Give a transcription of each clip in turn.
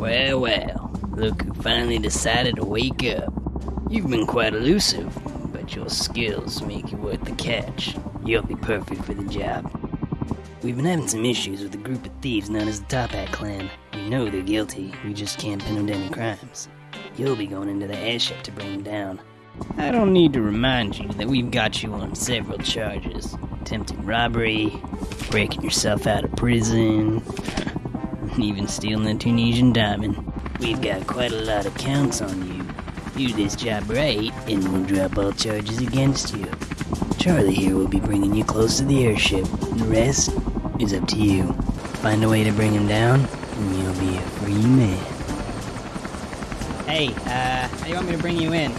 Well, well, look who finally decided to wake up. You've been quite elusive, but your skills make you worth the catch. You'll be perfect for the job. We've been having some issues with a group of thieves known as the Toppat Clan. We know they're guilty, we just can't pin them to any crimes. You'll be going into the airship to bring them down. I don't need to remind you that we've got you on several charges attempted robbery, breaking yourself out of prison, even stealing a Tunisian diamond. We've got quite a lot of counts on you. Do this job right, and we'll drop all charges against you. Charlie here will be bringing you close to the airship. The rest is up to you. Find a way to bring him down, and you'll be a free man. Hey, uh, how you want me to bring you in?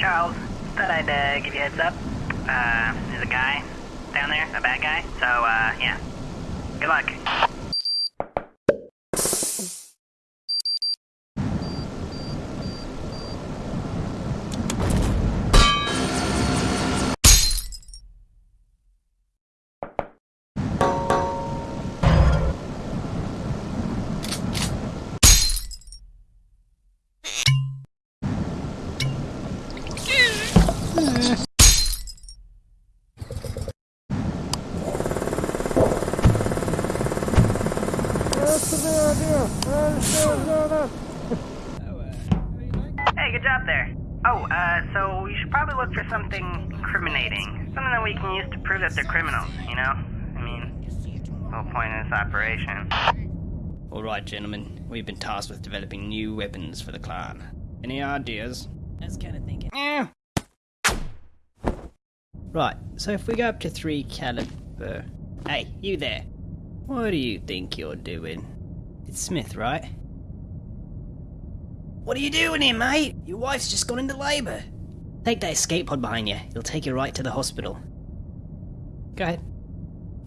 Charles. Thought I'd uh, give you a heads up. Uh, there's a guy down there, a bad guy. So, uh, yeah. Good luck. Hey, good job there. Oh, uh, so you should probably look for something incriminating. Something that we can use to prove that they're criminals, you know? I mean, the whole point of this operation. Alright, gentlemen, we've been tasked with developing new weapons for the clan. Any ideas? I was kind of thinking. Eh. Right, so if we go up to 3 caliber. Hey, you there. What do you think you're doing? It's Smith, right? What are you doing here, mate? Your wife's just gone into labour. Take that escape pod behind you. It'll take you right to the hospital. Go ahead.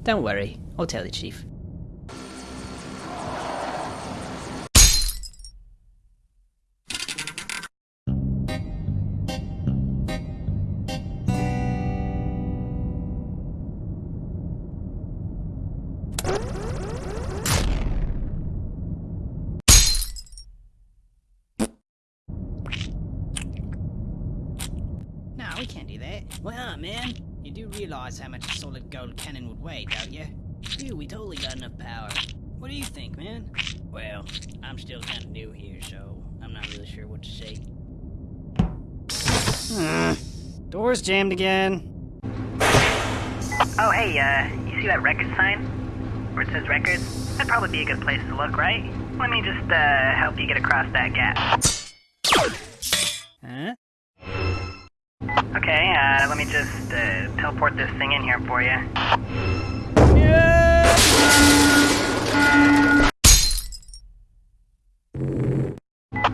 Don't worry. I'll tell the chief. We can't do that. Why not, man? You do realize how much a solid gold cannon would weigh, don't you? Dude, we totally got enough power. What do you think, man? Well, I'm still kind of new here, so I'm not really sure what to say. Door's jammed again. Oh, hey, uh, you see that record sign? Where it says records? That'd probably be a good place to look, right? Let me just, uh, help you get across that gap. Okay, uh, let me just, uh, teleport this thing in here for you.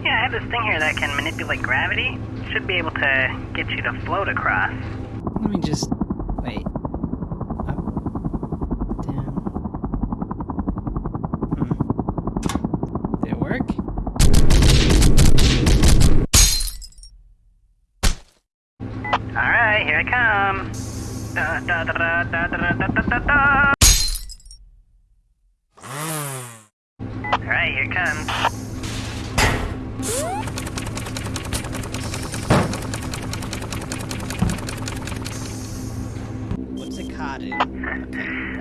Yeah, I have this thing here that can manipulate gravity. Should be able to get you to float across. Let me just. Wait. Alright, here comes. What's a card in? I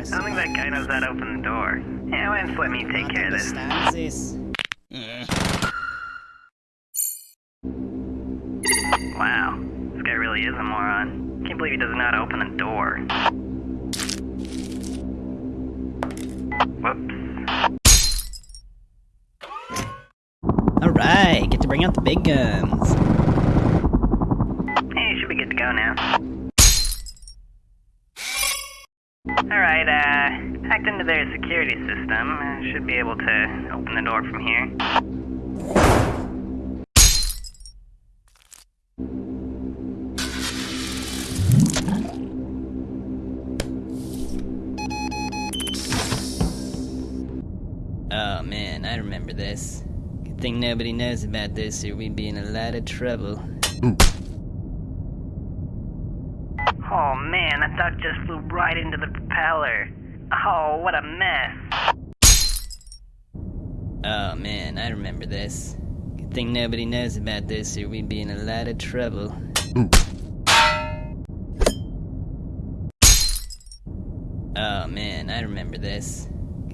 don't think that guy knows how to open the door. Yeah, why don't let me take care of this? This. not open the door. Whoops. Alright, get to bring out the big guns. Hey, should be good to go now. Alright, uh, hacked into their security system. Should be able to open the door from here. I remember this. Good thing nobody knows about this or we'd be in a lot of trouble. Oh man, that duck just flew right into the propeller. Oh, what a mess. Oh man, I remember this. Good thing nobody knows about this or we'd be in a lot of trouble. Oh man, I remember this.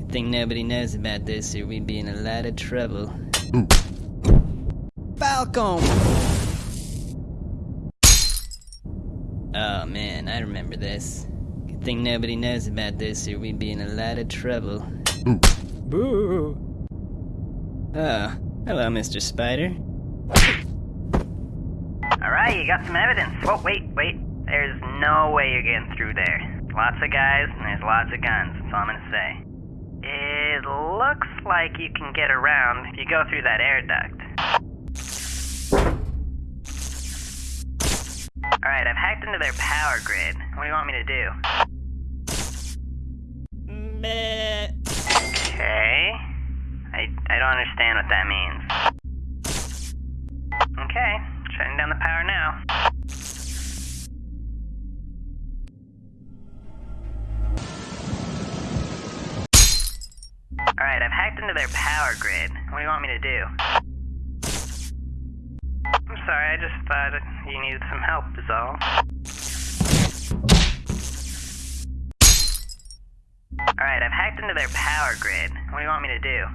Good thing nobody knows about this or we'd be in a lot of trouble. Falcon! Oh man, I remember this. Good thing nobody knows about this or we'd be in a lot of trouble. Boo! Oh, hello, Mr. Spider. Alright, you got some evidence. Whoa, wait, wait. There's no way you're getting through there. Lots of guys, and there's lots of guns, that's all I'm gonna say. It looks like you can get around if you go through that air duct. Alright, I've hacked into their power grid. What do you want me to do? Meh. Okay. I, I don't understand what that means. Okay, shutting down the power now. Power grid. What do you want me to do? I'm sorry, I just thought you needed some help, is all. Alright, I've hacked into their power grid. What do you want me to do?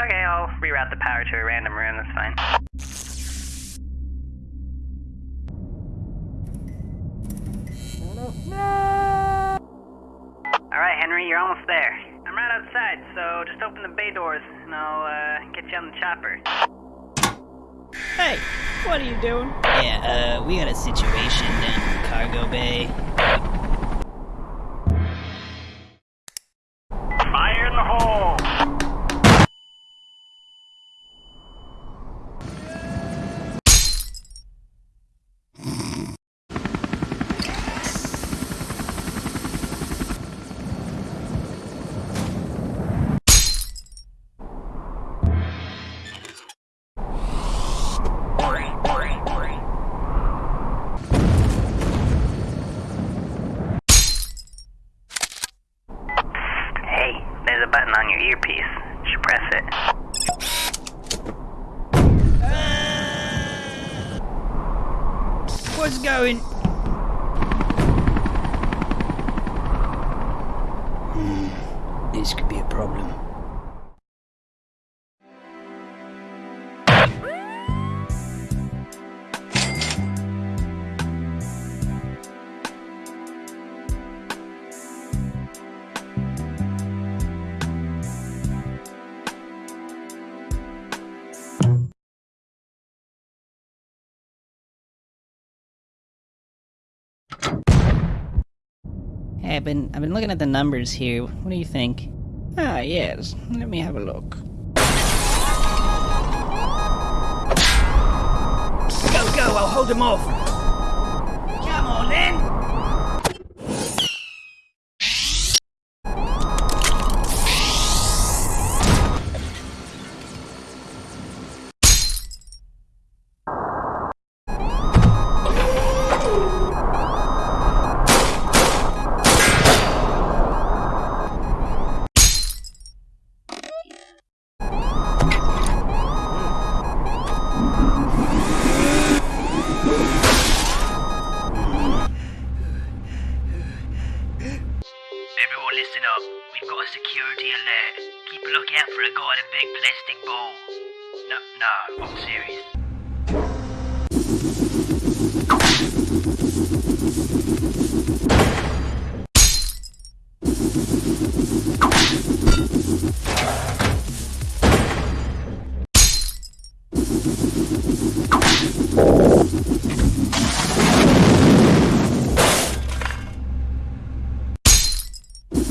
Okay, I'll reroute the power to a random room, that's fine. Alright, Henry, you're almost there. I'm right outside, so just open the bay doors and I'll uh, get you on the chopper. Hey, what are you doing? Yeah, uh, we got a situation down in the cargo bay. I've been I've been looking at the numbers here. What do you think? Ah, yes. Let me have a look. Go, go, I'll hold him off!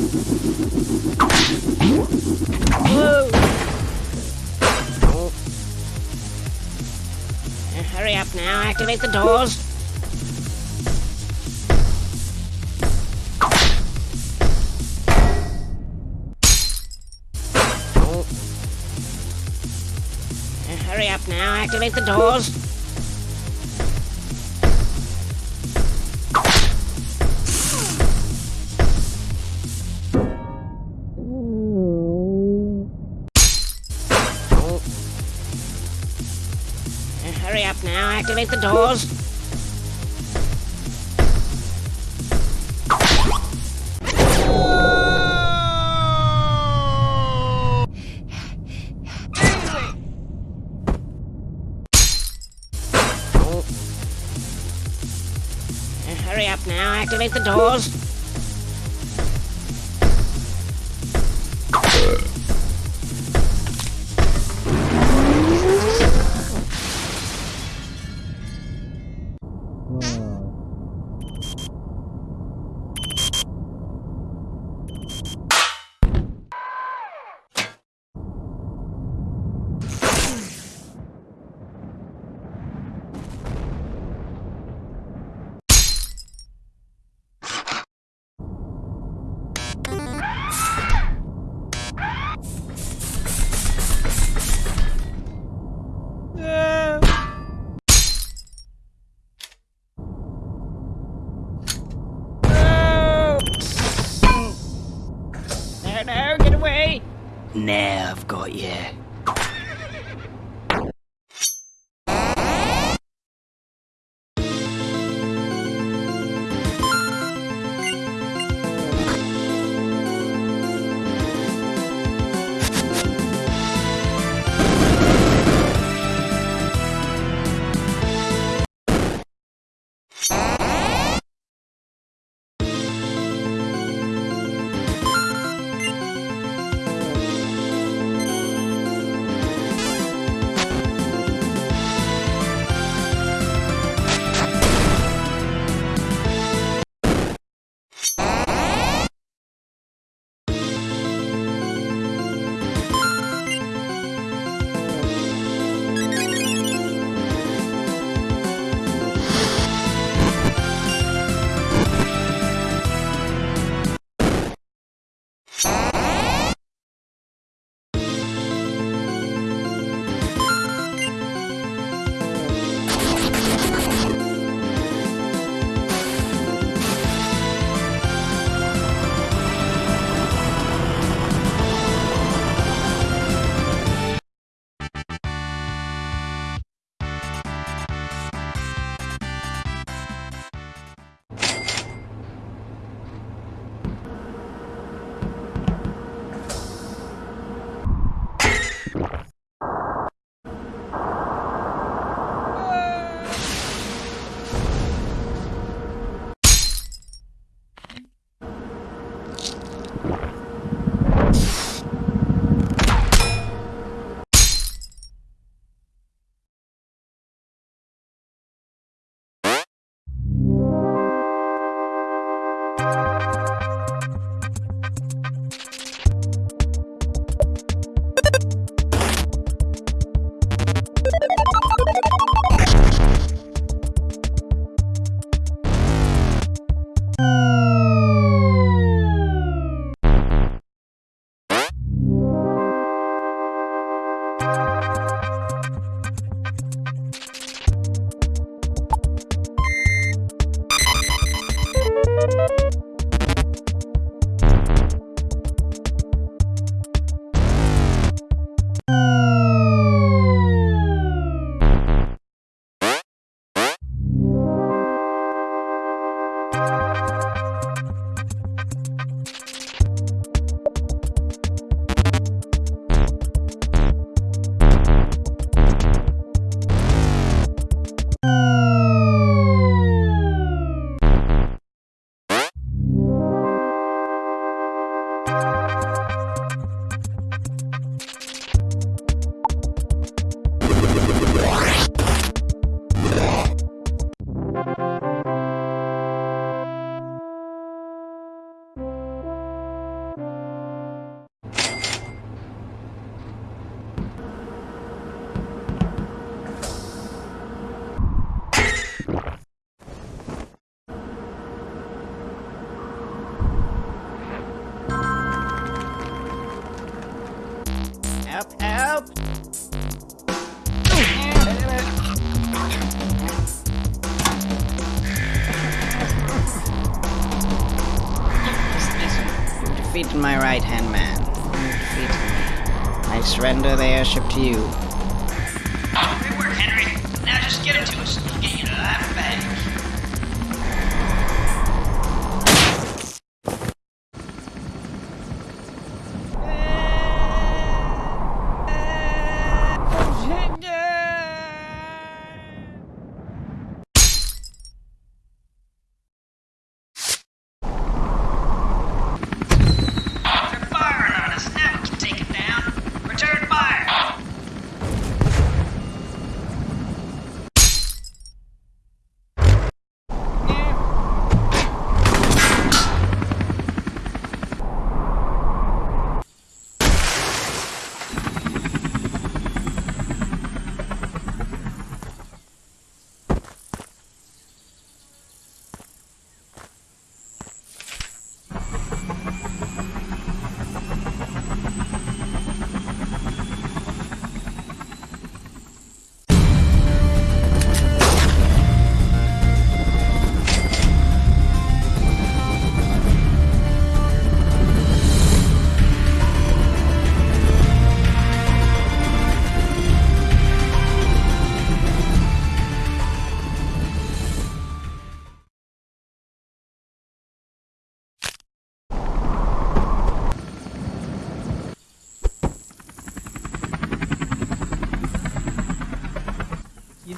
Uh, hurry up now, activate the doors. Uh, hurry up now, activate the doors. Activate the doors. Hurry up now, activate the doors. Now I've got you. The airship to you. Good work, Henry. Now just give it to us. We'll get you to that bag.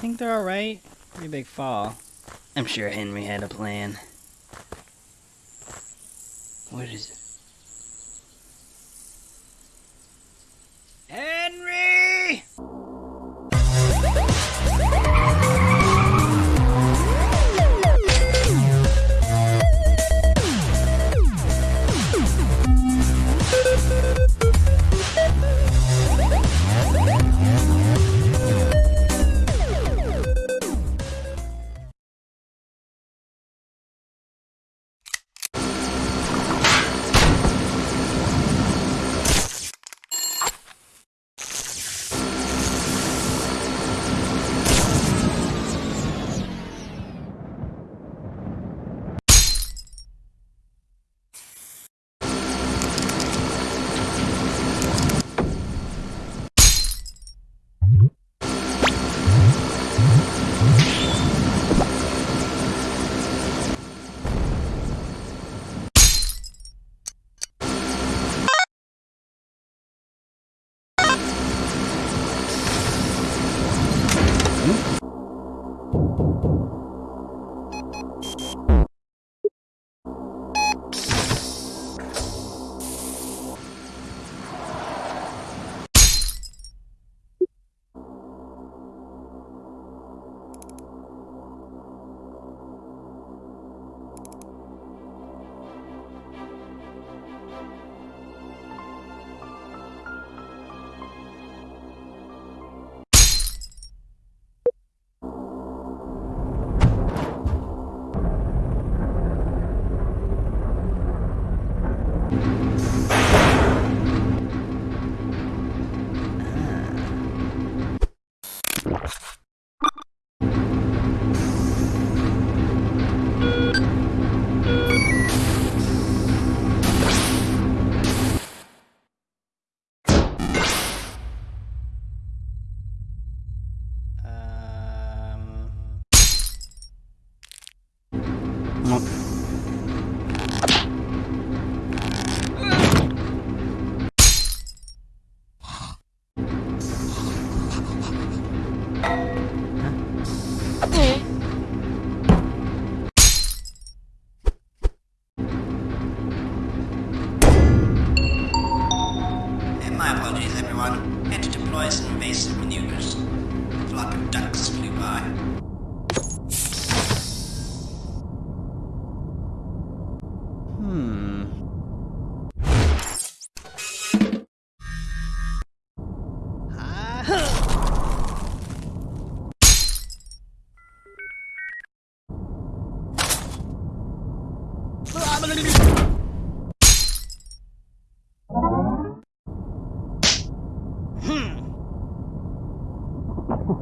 Think they're alright? Pretty big fall. I'm sure Henry had a plan. What is it? Henry!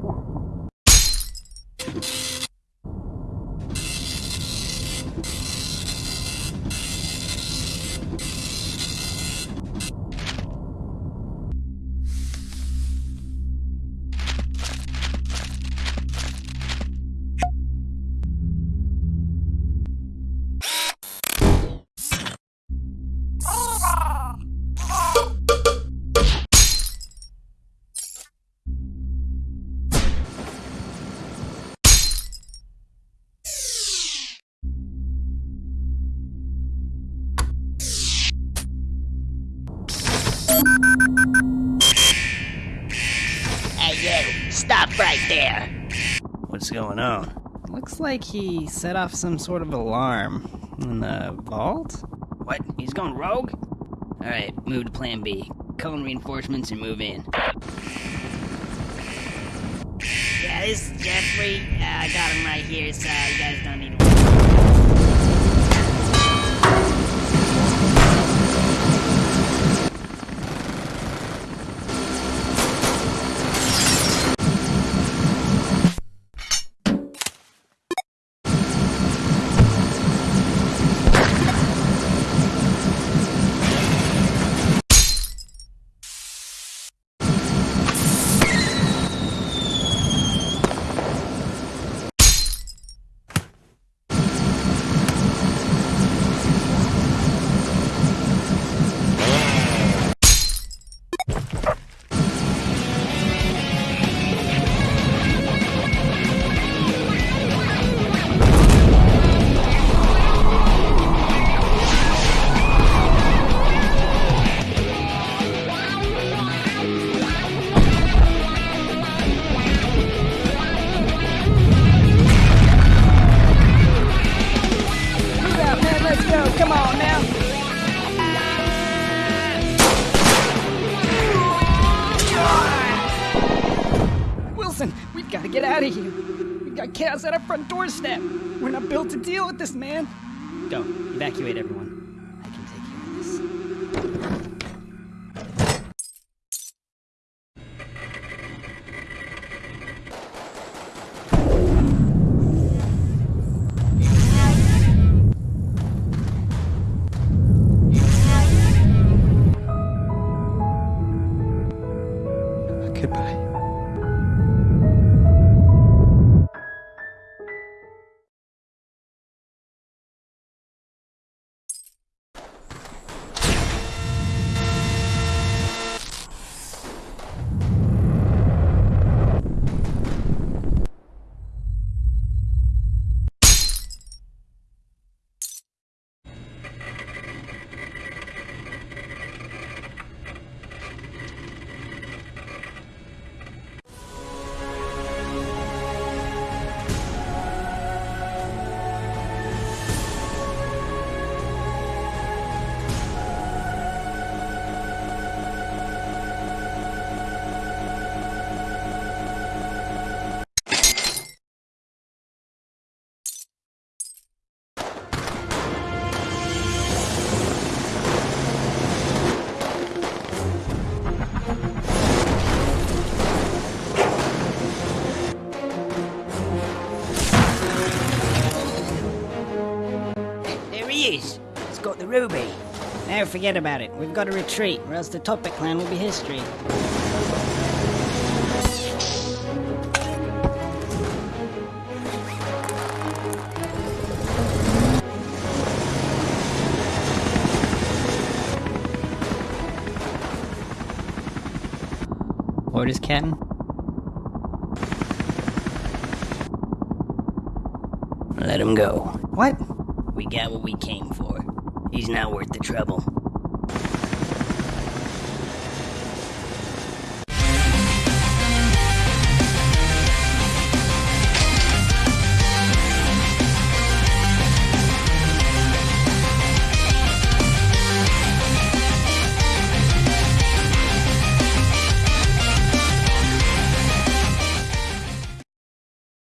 Yeah. Going on? Looks like he set off some sort of alarm in the vault. What? He's going rogue? Alright, move to plan B. Call in reinforcements and move in. Yeah, this is Jeffrey. Uh, I got him right here, so you guys don't need to. At our front doorstep. We're not built to deal with this, man. Go, evacuate everyone. Ruby. Now forget about it. We've got to retreat, or else the Toppat clan will be history. Orders, Captain? Let him go. What? We got what we came. He's not worth the trouble.